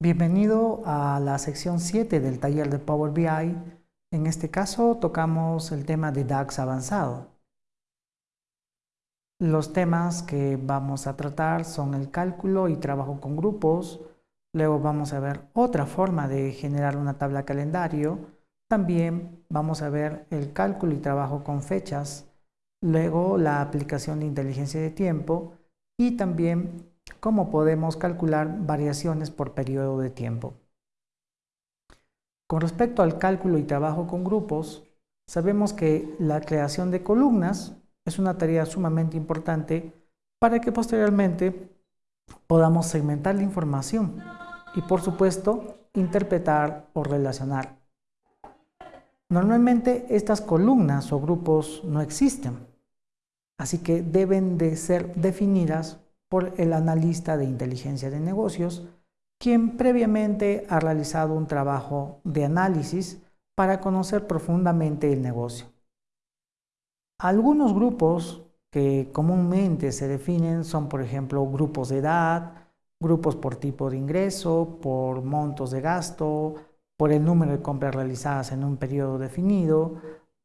Bienvenido a la sección 7 del taller de Power BI. En este caso tocamos el tema de DAX avanzado. Los temas que vamos a tratar son el cálculo y trabajo con grupos. Luego vamos a ver otra forma de generar una tabla calendario. También vamos a ver el cálculo y trabajo con fechas. Luego la aplicación de inteligencia de tiempo y también cómo podemos calcular variaciones por periodo de tiempo. Con respecto al cálculo y trabajo con grupos, sabemos que la creación de columnas es una tarea sumamente importante para que posteriormente podamos segmentar la información y por supuesto interpretar o relacionar. Normalmente estas columnas o grupos no existen, así que deben de ser definidas por el analista de inteligencia de negocios, quien previamente ha realizado un trabajo de análisis para conocer profundamente el negocio. Algunos grupos que comúnmente se definen son, por ejemplo, grupos de edad, grupos por tipo de ingreso, por montos de gasto, por el número de compras realizadas en un periodo definido,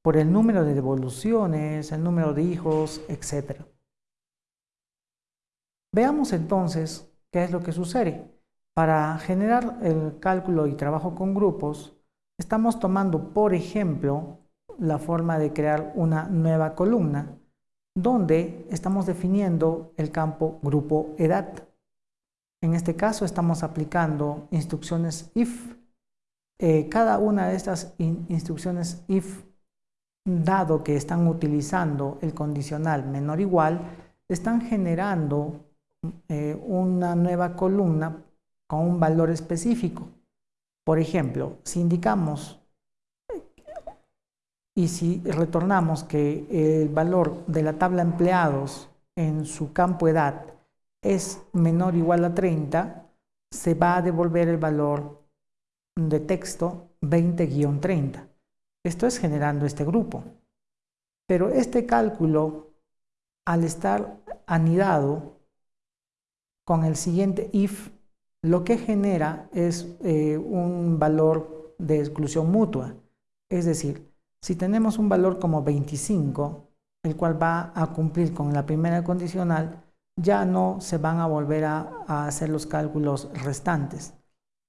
por el número de devoluciones, el número de hijos, etc. Veamos entonces qué es lo que sucede. Para generar el cálculo y trabajo con grupos, estamos tomando, por ejemplo, la forma de crear una nueva columna, donde estamos definiendo el campo grupo edad. En este caso estamos aplicando instrucciones if. Eh, cada una de estas instrucciones if, dado que están utilizando el condicional menor igual, están generando eh, una nueva columna con un valor específico. Por ejemplo, si indicamos y si retornamos que el valor de la tabla empleados en su campo edad es menor o igual a 30, se va a devolver el valor de texto 20-30. Esto es generando este grupo. Pero este cálculo, al estar anidado, con el siguiente if, lo que genera es eh, un valor de exclusión mutua. Es decir, si tenemos un valor como 25, el cual va a cumplir con la primera condicional, ya no se van a volver a, hacer los cálculos restantes.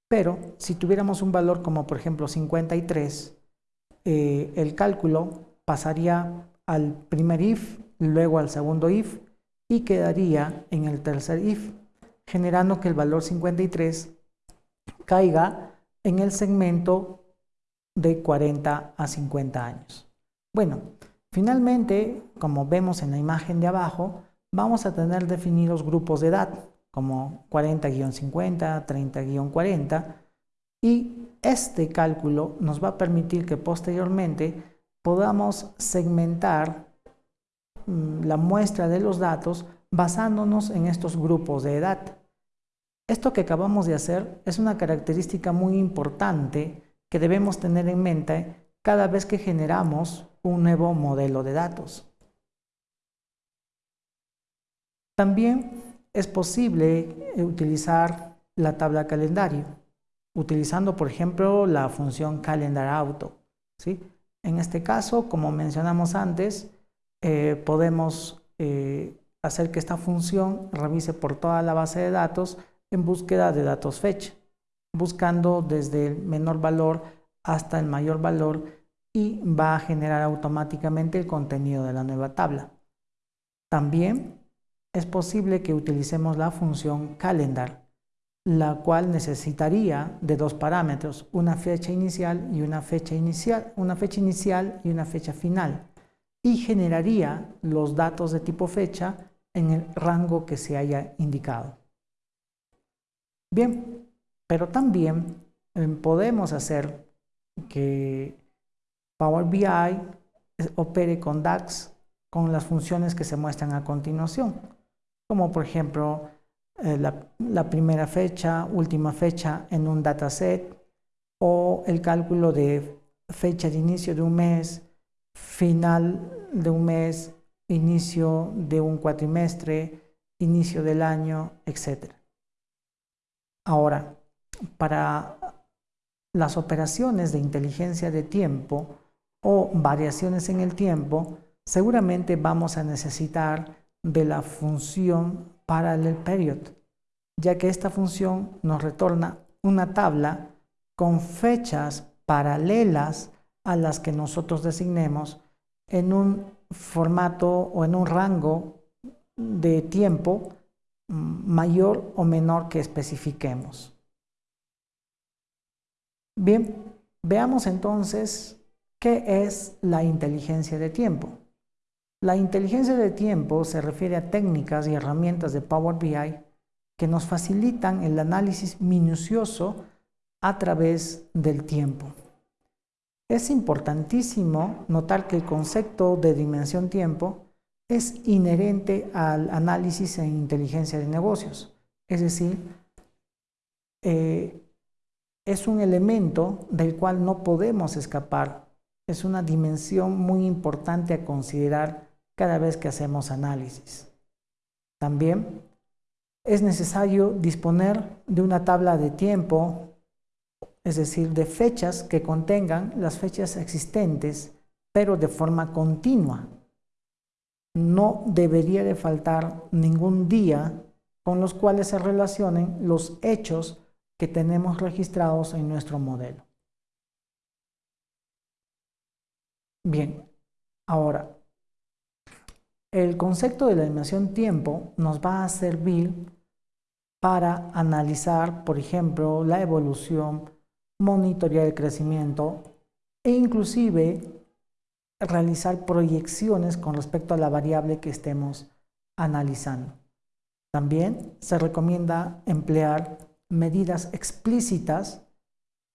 Pero si tuviéramos un valor como por ejemplo 53, eh, el cálculo pasaría al primer if, luego al segundo if y quedaría en el tercer if generando que el valor 53 caiga en el segmento de 40 a 50 años. Bueno, finalmente, como vemos en la imagen de abajo, vamos a tener definidos grupos de edad, como 40-50, 30-40, y este cálculo nos va a permitir que posteriormente podamos segmentar mm, la muestra de los datos basándonos en estos grupos de edad. Esto que acabamos de hacer es una característica muy importante que debemos tener en mente cada vez que generamos un nuevo modelo de datos. También es posible utilizar la tabla calendario, utilizando por ejemplo la función calendar auto. ¿sí? En este caso, como mencionamos antes, eh, podemos eh, hacer que esta función revise por toda la base de datos en búsqueda de datos fecha, buscando desde el menor valor hasta el mayor valor y va a generar automáticamente el contenido de la nueva tabla. También es posible que utilicemos la función calendar, la cual necesitaría de dos parámetros, una fecha inicial y una fecha inicial, una fecha inicial y una fecha final, y generaría los datos de tipo fecha en el rango que se haya indicado. Bien, pero también eh, podemos hacer que Power BI opere con DAX con las funciones que se muestran a continuación, como por ejemplo eh, la, la, primera fecha, última fecha en un dataset o el cálculo de fecha de inicio de un mes, final de un mes inicio de un cuatrimestre, inicio del año, etc. Ahora, para las operaciones de inteligencia de tiempo o variaciones en el tiempo, seguramente vamos a necesitar de la función parallel period, ya que esta función nos retorna una tabla con fechas paralelas a las que nosotros designemos en un formato o en un rango de tiempo mayor o menor que especifiquemos. Bien, veamos entonces qué es la inteligencia de tiempo. La inteligencia de tiempo se refiere a técnicas y herramientas de Power BI que nos facilitan el análisis minucioso a través del tiempo. Es importantísimo notar que el concepto de dimensión tiempo es inherente al análisis en inteligencia de negocios, es decir, eh, es un elemento del cual no podemos escapar, es una dimensión muy importante a considerar cada vez que hacemos análisis. También es necesario disponer de una tabla de tiempo, es decir, de fechas que contengan las fechas existentes, pero de forma continua, no debería de faltar ningún día con los cuales se relacionen los hechos que tenemos registrados en nuestro modelo. Bien, ahora, el concepto de la animación tiempo nos va a servir para analizar, por ejemplo, la evolución, monitorear el crecimiento e inclusive realizar proyecciones con respecto a la variable que estemos analizando. También se recomienda emplear medidas explícitas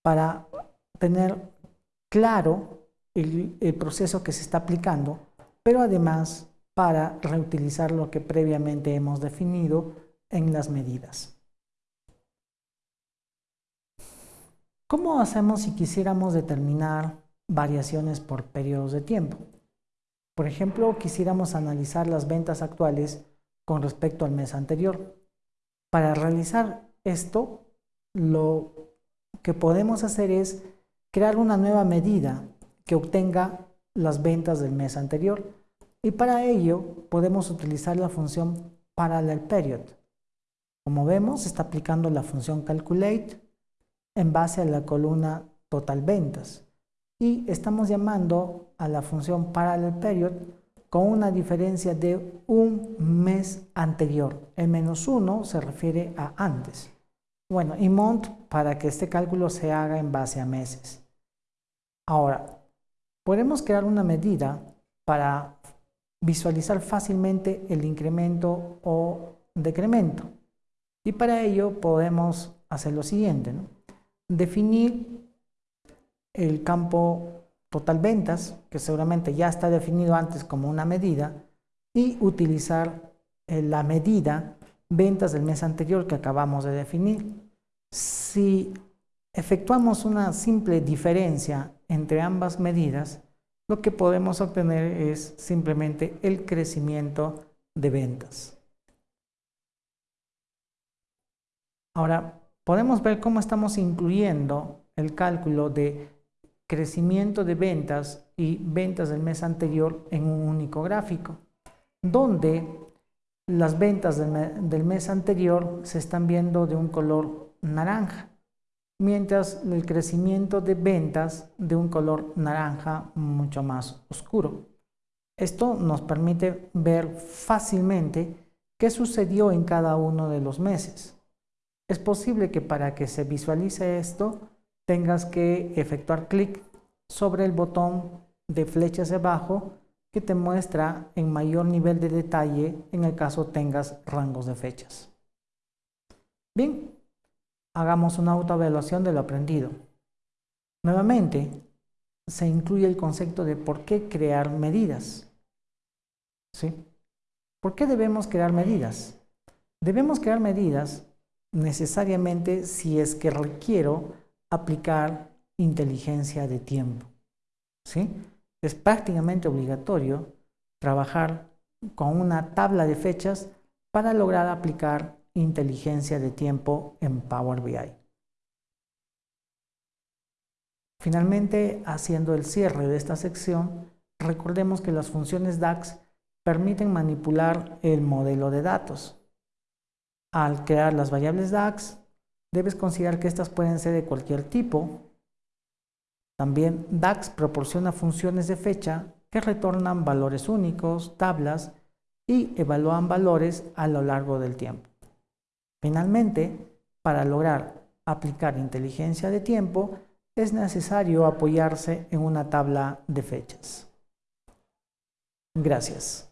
para tener claro el, el, proceso que se está aplicando, pero además para reutilizar lo que previamente hemos definido en las medidas. ¿Cómo hacemos si quisiéramos determinar variaciones por periodos de tiempo. Por ejemplo, quisiéramos analizar las ventas actuales con respecto al mes anterior. Para realizar esto, lo que podemos hacer es crear una nueva medida que obtenga las ventas del mes anterior. Y para ello podemos utilizar la función parallel period. Como vemos, está aplicando la función calculate en base a la columna total ventas y estamos llamando a la función parallel period con una diferencia de un mes anterior. El menos 1 se refiere a antes. Bueno, y mont para que este cálculo se haga en base a meses. Ahora, podemos crear una medida para visualizar fácilmente el incremento o decremento. Y para ello podemos hacer lo siguiente, definir el campo total ventas, que seguramente ya está definido antes como una medida, y utilizar eh, la medida ventas del mes anterior que acabamos de definir. Si efectuamos una simple diferencia entre ambas medidas, lo que podemos obtener es simplemente el crecimiento de ventas. Ahora, podemos ver cómo estamos incluyendo el cálculo de crecimiento de ventas y ventas del mes anterior en un único gráfico, donde las ventas del mes anterior se están viendo de un color naranja, mientras el crecimiento de ventas de un color naranja mucho más oscuro. Esto nos permite ver fácilmente qué sucedió en cada uno de los meses. Es posible que para que se visualice esto tengas que efectuar clic sobre el botón de flecha hacia abajo que te muestra en mayor nivel de detalle en el caso tengas rangos de fechas. Bien, hagamos una autoevaluación de lo aprendido. Nuevamente, se incluye el concepto de por qué crear medidas. ¿Sí? ¿Por qué debemos crear medidas? Debemos crear medidas necesariamente si es que requiero aplicar inteligencia de tiempo. ¿sí? Es prácticamente obligatorio trabajar con una tabla de fechas para lograr aplicar inteligencia de tiempo en Power BI. Finalmente, haciendo el cierre de esta sección, recordemos que las funciones DAX permiten manipular el modelo de datos. Al crear las variables DAX, debes considerar que estas pueden ser de cualquier tipo. También DAX proporciona funciones de fecha que retornan valores únicos, tablas y evalúan valores a lo largo del tiempo. Finalmente, para lograr aplicar inteligencia de tiempo, es necesario apoyarse en una tabla de fechas. Gracias.